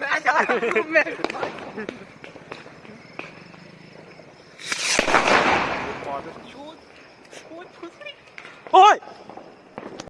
Mẹ trời mẹ Ôi!